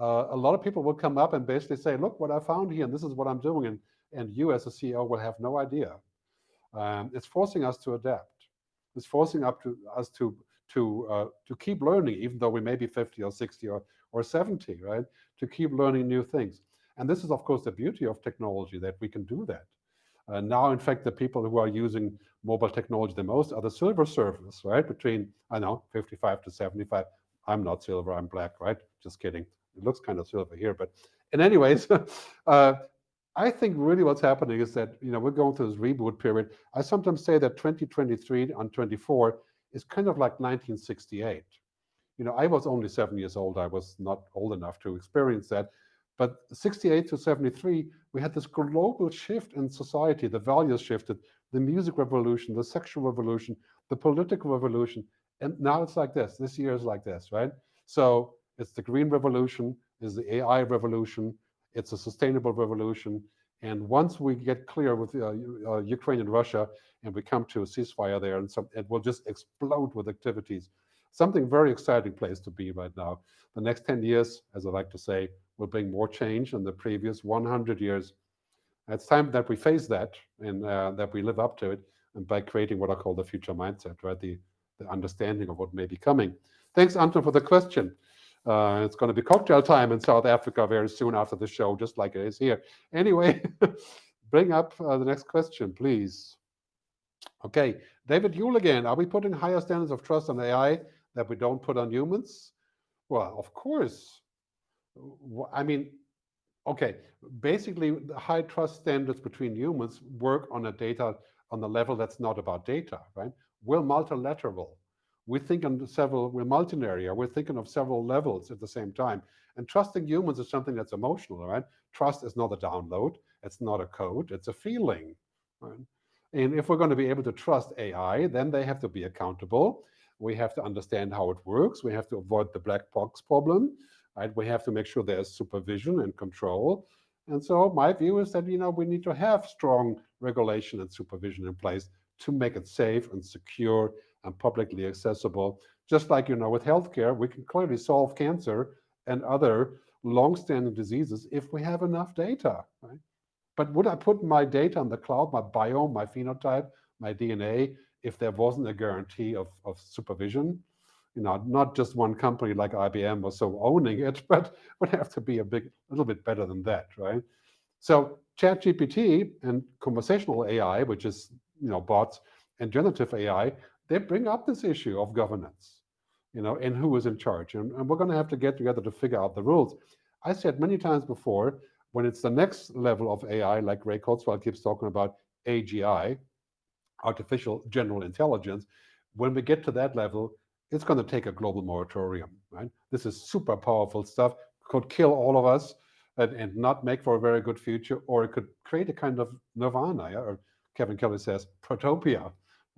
uh, a lot of people will come up and basically say, "Look what I found here, and this is what I'm doing," and and you as a CEO will have no idea. Um, it's forcing us to adapt. It's forcing up to us to to uh, to keep learning, even though we may be 50 or 60 or or 70, right? To keep learning new things. And this is, of course, the beauty of technology that we can do that. Uh, now, in fact, the people who are using mobile technology the most are the silver surfers, right? Between, I know, 55 to 75. I'm not silver, I'm black, right? Just kidding. It looks kind of silver here, but in anyways, uh, I think really what's happening is that, you know, we're going through this reboot period. I sometimes say that 2023 and 24 is kind of like 1968. You know, I was only seven years old. I was not old enough to experience that. But 68 to 73, we had this global shift in society. The values shifted, the music revolution, the sexual revolution, the political revolution. And now it's like this. This year is like this, right? So it's the green revolution, is the AI revolution, it's a sustainable revolution. And once we get clear with uh, uh, Ukraine and Russia, and we come to a ceasefire there, and some, it will just explode with activities. Something very exciting place to be right now. The next 10 years, as I like to say, will bring more change than the previous 100 years. It's time that we face that and uh, that we live up to it and by creating what I call the future mindset, right? The, the understanding of what may be coming. Thanks, Anton, for the question. Uh, it's going to be cocktail time in South Africa very soon after the show, just like it is here. Anyway, bring up uh, the next question, please. Okay, David Yule again. Are we putting higher standards of trust on AI that we don't put on humans? Well, of course. I mean, okay, basically the high trust standards between humans work on a data on the level that's not about data, right? We're multilateral. We think on several, we're multinaria, we're thinking of several levels at the same time. And trusting humans is something that's emotional, right? Trust is not a download, it's not a code, it's a feeling. Right? And if we're going to be able to trust AI, then they have to be accountable. We have to understand how it works. We have to avoid the black box problem. Right? We have to make sure there's supervision and control. And so my view is that you know we need to have strong regulation and supervision in place to make it safe and secure and publicly accessible. Just like you know with healthcare, we can clearly solve cancer and other long-standing diseases if we have enough data. Right? But would I put my data on the cloud, my biome, my phenotype, my DNA, if there wasn't a guarantee of, of supervision? You know, not just one company like IBM or so owning it, but would have to be a big, a little bit better than that, right? So ChatGPT and conversational AI, which is you know bots and generative AI, they bring up this issue of governance, you know, and who is in charge. And, and we're going to have to get together to figure out the rules. I said many times before, when it's the next level of AI, like Ray Kurzweil keeps talking about AGI, artificial general intelligence, when we get to that level, it's going to take a global moratorium, right? This is super powerful stuff, could kill all of us and, and not make for a very good future, or it could create a kind of nirvana, or Kevin Kelly says, protopia,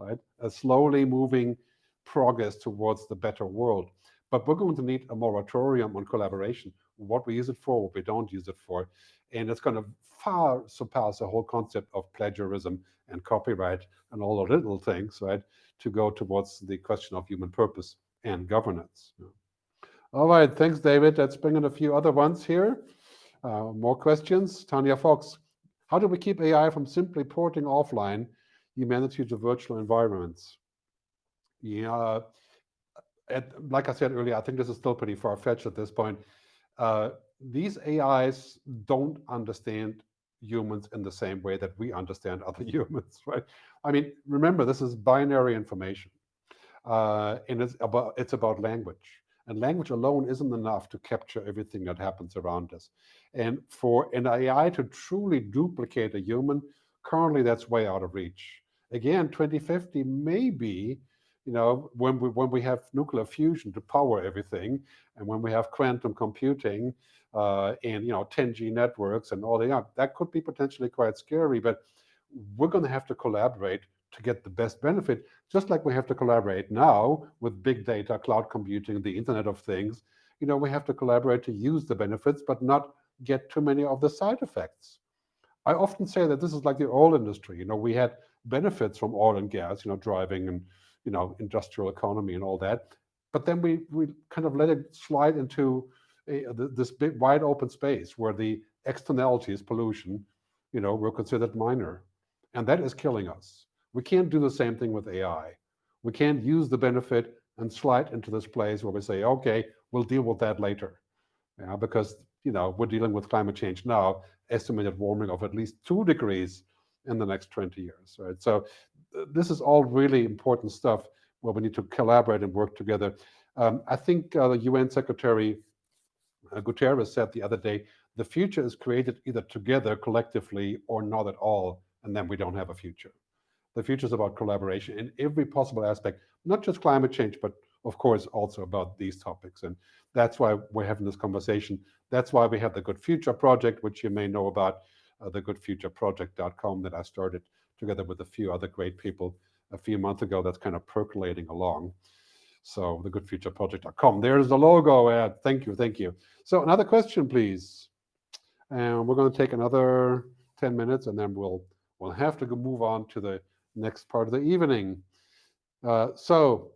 right? A slowly moving progress towards the better world. But we're going to need a moratorium on collaboration what we use it for, what we don't use it for. And it's going to far surpass the whole concept of plagiarism and copyright and all the little things, right, to go towards the question of human purpose and governance. All right, thanks, David. Let's bring in a few other ones here. Uh, more questions. Tanya Fox, how do we keep AI from simply porting offline humanity to virtual environments? Yeah, at, like I said earlier, I think this is still pretty far-fetched at this point. Uh, these AIs don't understand humans in the same way that we understand other humans, right? I mean, remember, this is binary information. Uh, and it's about, it's about language. And language alone isn't enough to capture everything that happens around us. And for an AI to truly duplicate a human, currently that's way out of reach. Again, 2050 may be you know, when we when we have nuclear fusion to power everything, and when we have quantum computing uh, and you know 10G networks and all that, that could be potentially quite scary. But we're going to have to collaborate to get the best benefit, just like we have to collaborate now with big data, cloud computing, the Internet of Things. You know, we have to collaborate to use the benefits, but not get too many of the side effects. I often say that this is like the oil industry. You know, we had benefits from oil and gas, you know, driving and you know, industrial economy and all that. But then we, we kind of let it slide into a, uh, this big wide open space where the externalities, pollution, you know, were considered minor. And that is killing us. We can't do the same thing with AI. We can't use the benefit and slide into this place where we say, okay, we'll deal with that later. Yeah, because you know we're dealing with climate change now, estimated warming of at least two degrees in the next 20 years. Right. So this is all really important stuff where we need to collaborate and work together. Um, I think uh, the UN Secretary uh, Guterres said the other day, the future is created either together collectively or not at all, and then we don't have a future. The future is about collaboration in every possible aspect, not just climate change, but of course also about these topics. And that's why we're having this conversation. That's why we have the Good Future Project, which you may know about, uh, the goodfutureproject.com that I started together with a few other great people a few months ago that's kind of percolating along. So the goodfutureproject.com. There's the logo ad. Thank you, thank you. So another question, please. And we're going to take another 10 minutes and then we'll we'll have to move on to the next part of the evening. Uh, so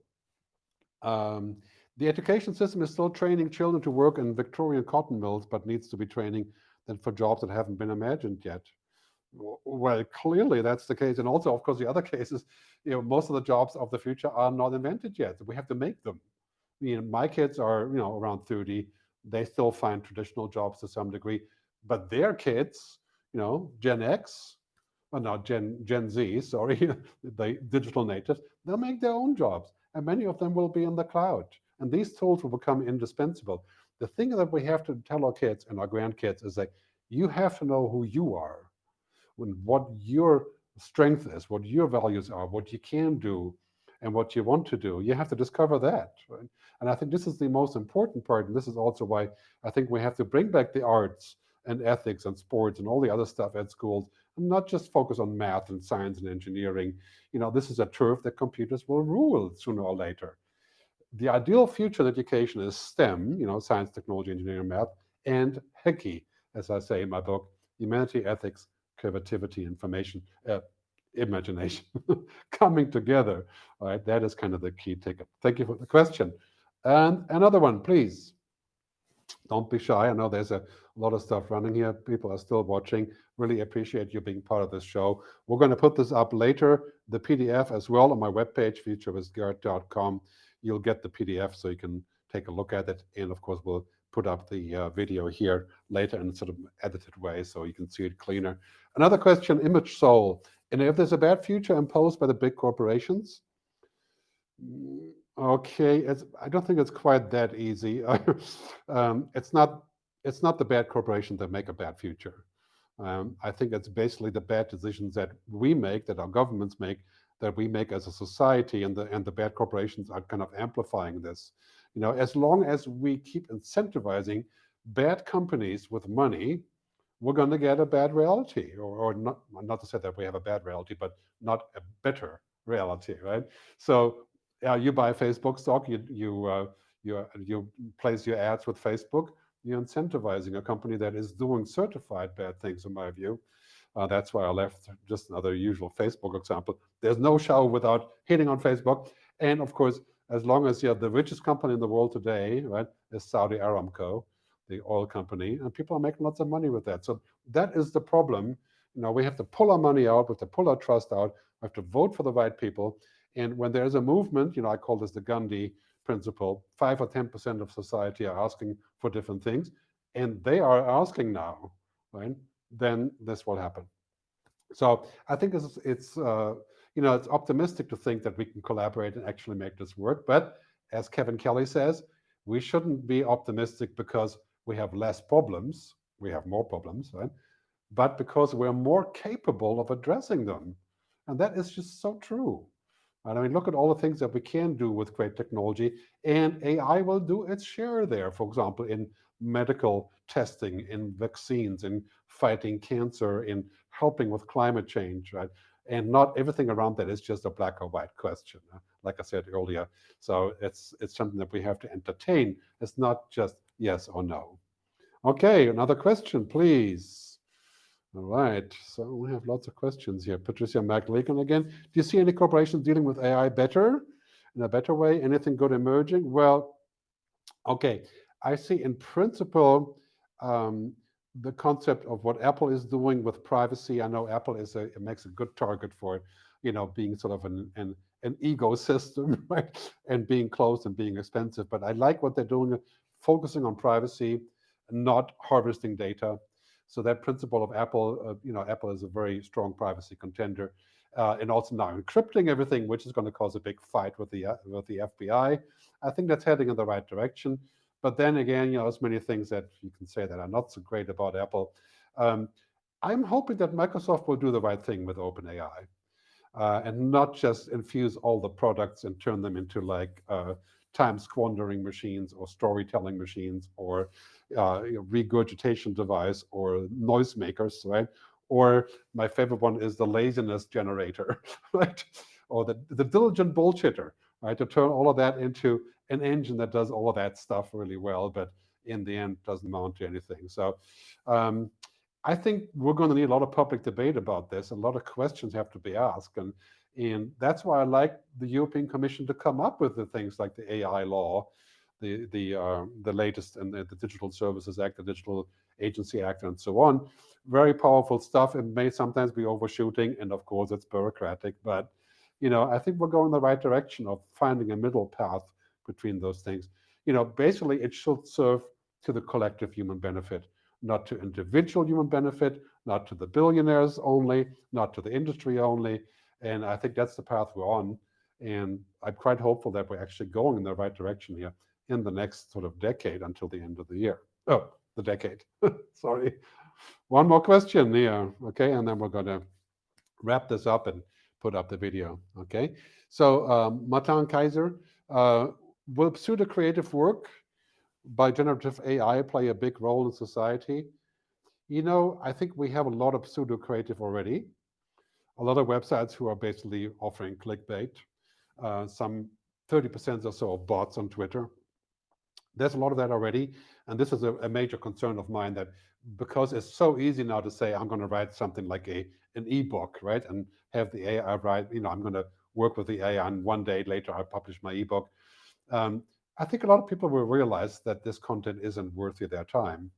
um, the education system is still training children to work in Victorian cotton mills, but needs to be training them for jobs that haven't been imagined yet. Well, clearly that's the case. And also, of course, the other cases, you know, most of the jobs of the future are not invented yet. We have to make them. You know, my kids are, you know, around 30. They still find traditional jobs to some degree, but their kids, you know, Gen X, or not Gen Gen Z, sorry, the digital natives, they'll make their own jobs, and many of them will be in the cloud. And these tools will become indispensable. The thing that we have to tell our kids and our grandkids is that you have to know who you are, and what your strength is, what your values are, what you can do, and what you want to do. You have to discover that. Right? And I think this is the most important part. And this is also why I think we have to bring back the arts and ethics and sports and all the other stuff at schools and not just focus on math and science and engineering. You know, this is a turf that computers will rule sooner or later. The ideal future education is STEM, you know, science, technology, engineering, math, and HECI, as I say in my book, humanity, ethics, creativity, information, uh, imagination coming together. All right, that is kind of the key ticket. Thank you for the question. And another one, please. Don't be shy. I know there's a lot of stuff running here. People are still watching. Really appreciate you being part of this show. We're going to put this up later, the PDF as well on my webpage, futuristgerd.com. You'll get the PDF so you can take a look at it. And of course, we'll put up the uh, video here later in a sort of edited way so you can see it cleaner. Another question, image soul. And if there's a bad future imposed by the big corporations, mm, okay, it's, I don't think it's quite that easy. um, it's not it's not the bad corporations that make a bad future. Um, I think it's basically the bad decisions that we make, that our governments make, that we make as a society, and the and the bad corporations are kind of amplifying this. You know, as long as we keep incentivizing bad companies with money, we're going to get a bad reality, or, or not, not to say that we have a bad reality, but not a better reality, right? So uh, you buy Facebook stock, you you uh, you you place your ads with Facebook, you're incentivizing a company that is doing certified bad things, in my view. Uh, that's why I left just another usual Facebook example. There's no show without hitting on Facebook, and of course, as long as you have the richest company in the world today, right, is Saudi Aramco, the oil company, and people are making lots of money with that. So that is the problem. You know, we have to pull our money out, we have to pull our trust out, we have to vote for the right people. And when there's a movement, you know, I call this the Gandhi principle, five or 10% of society are asking for different things, and they are asking now, right? Then this will happen. So I think it's, it's uh, you know, it's optimistic to think that we can collaborate and actually make this work. But as Kevin Kelly says, we shouldn't be optimistic because we have less problems. We have more problems, right? But because we're more capable of addressing them. And that is just so true. And I mean, look at all the things that we can do with great technology, and AI will do its share there. For example, in medical testing, in vaccines, in fighting cancer, in helping with climate change, right? And not everything around that is just a black or white question, uh, like I said earlier. So it's it's something that we have to entertain. It's not just yes or no. Okay, another question, please. All right, so we have lots of questions here. Patricia McLagan again. Do you see any corporations dealing with AI better, in a better way? Anything good emerging? Well, okay, I see in principle um, the concept of what Apple is doing with privacy. I know Apple is a it makes a good target for, you know, being sort of an an, an ecosystem, right, and being closed and being expensive. But I like what they're doing, focusing on privacy, not harvesting data. So that principle of Apple, uh, you know, Apple is a very strong privacy contender, uh, and also now encrypting everything, which is going to cause a big fight with the uh, with the FBI. I think that's heading in the right direction. But then again, you know, there's many things that you can say that are not so great about Apple. Um, I'm hoping that Microsoft will do the right thing with OpenAI. Uh, and not just infuse all the products and turn them into like uh, time squandering machines or storytelling machines or uh, regurgitation device or noisemakers, right? Or my favorite one is the laziness generator, right? Or the, the diligent bullshitter, right? To turn all of that into an engine that does all of that stuff really well, but in the end doesn't amount to anything. So um, I think we're going to need a lot of public debate about this. A lot of questions have to be asked. And, and that's why I like the European Commission to come up with the things like the AI law, the the uh, the latest and the, the, Digital Services Act, the Digital Agency Act, and so on, very powerful stuff. It may sometimes be overshooting, and of course it's bureaucratic, but you know, I think we're going the right direction of finding a middle path between those things. You know, basically it should serve to the collective human benefit, not to individual human benefit, not to the billionaires only, not to the industry only. And I think that's the path we're on. And I'm quite hopeful that we're actually going in the right direction here in the next sort of decade until the end of the year. Oh, the decade. Sorry. One more question here. Okay, and then we're going to wrap this up and put up the video. Okay, so um, Matan Kaiser, uh, will pseudo-creative work by generative AI play a big role in society? You know, I think we have a lot of pseudo-creative already. A lot of websites who are basically offering clickbait. Uh, some 30% or so of bots on Twitter. There's a lot of that already. And this is a, a major concern of mine that because it's so easy now to say, I'm going to write something like a an ebook, right? And have the AI write, you know, I'm going to work with the AI and one day later I publish my ebook. Um, I think a lot of people will realize that this content isn't worthy their time.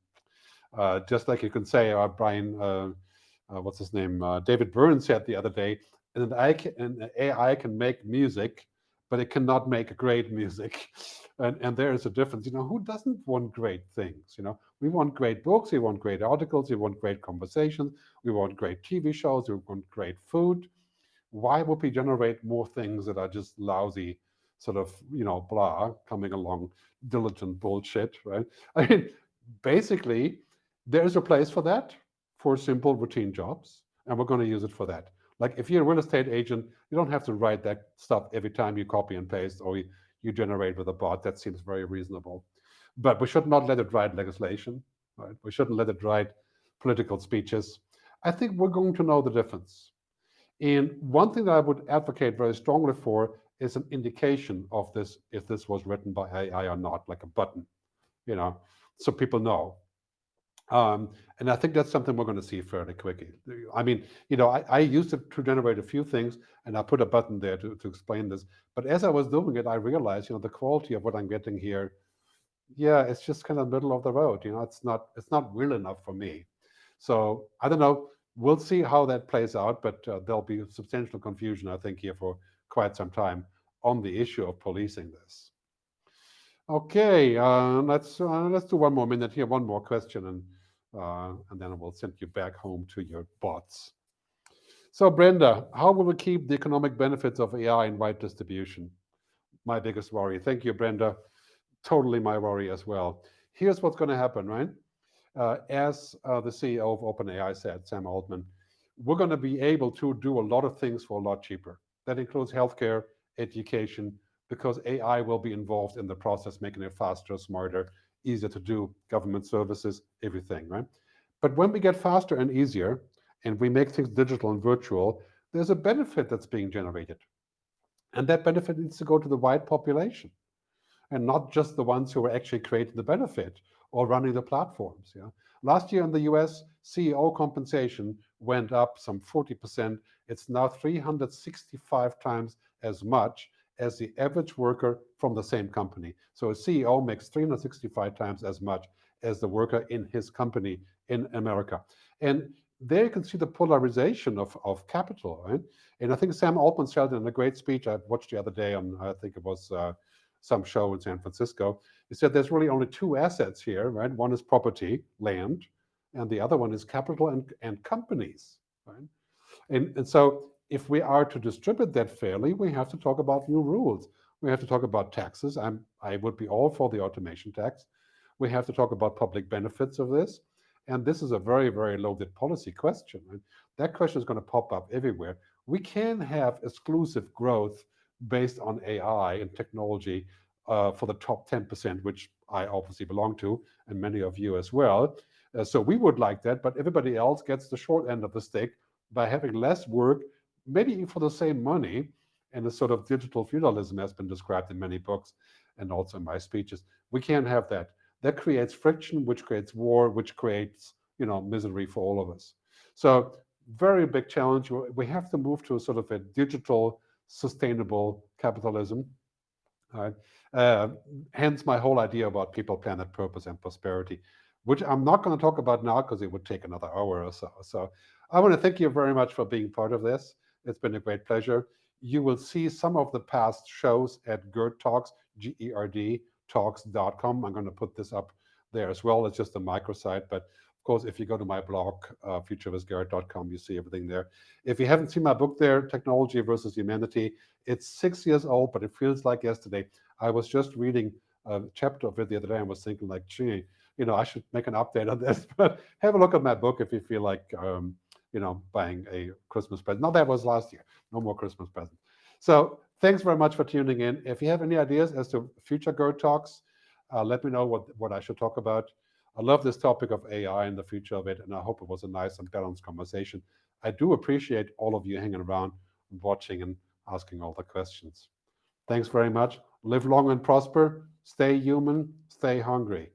Uh, just like you can say, uh, Brian, uh, uh what's his name? Uh, David Byrne said the other day, an AI, can, an AI can make music, but it cannot make great music. And, and there is a difference. You know, who doesn't want great things? You know, we want great books, we want great articles, we want great conversations, we want great TV shows, we want great food. Why would we generate more things that are just lousy sort of, you know, blah, coming along, diligent bullshit, right? I mean, basically, there's a place for that, for simple routine jobs, and we're going to use it for that. Like if you're a real estate agent, you don't have to write that stuff every time you copy and paste or you, you generate with a bot. That seems very reasonable. But we should not let it write legislation, right? We shouldn't let it write political speeches. I think we're going to know the difference. And one thing that I would advocate very strongly for is an indication of this, if this was written by AI or not, like a button, you know, so people know. Um, and I think that's something we're going to see fairly quickly. I mean, you know, I, I, used it to generate a few things, and I put a button there to, to explain this. But as I was doing it, I realized, you know, the quality of what I'm getting here, yeah, it's just kind of middle of the road. You know, it's not it's not real enough for me. So I don't know. We'll see how that plays out, but uh, there'll be substantial confusion, I think, here for quite some time on the issue of policing this. Okay, uh, let's uh, let's do one more minute here, one more question, and uh, and then I will send you back home to your bots. So Brenda, how will we keep the economic benefits of AI in wide distribution? My biggest worry. Thank you, Brenda. Totally my worry as well. Here's what's going to happen, right? Uh, as uh, the CEO of OpenAI said, Sam Altman, we're going to be able to do a lot of things for a lot cheaper. That includes healthcare, education, because AI will be involved in the process, making it faster, smarter, easier to do, government services, everything, right? But when we get faster and easier, and we make things digital and virtual, there's a benefit that's being generated. And that benefit needs to go to the wide population and not just the ones who are actually creating the benefit or running the platforms. Yeah. Last year in the US, CEO compensation went up some 40%. It's now 365 times as much as the average worker from the same company. So a CEO makes 365 times as much as the worker in his company in America. And there you can see the polarization of, of capital, right? And I think Sam Altman said in a great speech I watched the other day on, I think it was uh, some show in San Francisco. He said there's really only two assets here, right? One is property, land, and the other one is capital and, and companies, right? And, and so if we are to distribute that fairly, we have to talk about new rules. We have to talk about taxes. I'm, I would be all for the automation tax. We have to talk about public benefits of this. And this is a very, very loaded policy question. And that question is going to pop up everywhere. We can have exclusive growth based on AI and technology uh, for the top 10%, which I obviously belong to, and many of you as well. Uh, so we would like that, but everybody else gets the short end of the stick by having less work maybe for the same money, and a sort of digital feudalism has been described in many books and also in my speeches. We can't have that. That creates friction, which creates war, which creates you know misery for all of us. So very big challenge. We have to move to a sort of a digital, sustainable capitalism. Uh, hence my whole idea about people, planet, purpose, and prosperity. which I'm not going to talk about now because it would take another hour or so. So I want to thank you very much for being part of this. It's been a great pleasure. You will see some of the past shows at GERD Talks, G-E-R-D, talks.com. I'm going to put this up there as well. It's just a microsite, but of course, if you go to my blog, uh, futuristgerd.com, you see everything there. If you haven't seen my book there, Technology versus Humanity, it's six years old, but it feels like yesterday. I was just reading a chapter of it the other day and was thinking like, gee, you know, I should make an update on this. But have a look at my book if you feel like, um, you know, buying a Christmas present. Not that was last year. No more Christmas presents. So thanks very much for tuning in. If you have any ideas as to future GERD talks, uh, let me know what, what I should talk about. I love this topic of AI and the future of it, and I hope it was a nice and balanced conversation. I do appreciate all of you hanging around and watching and asking all the questions. Thanks very much. Live long and prosper. Stay human. Stay hungry.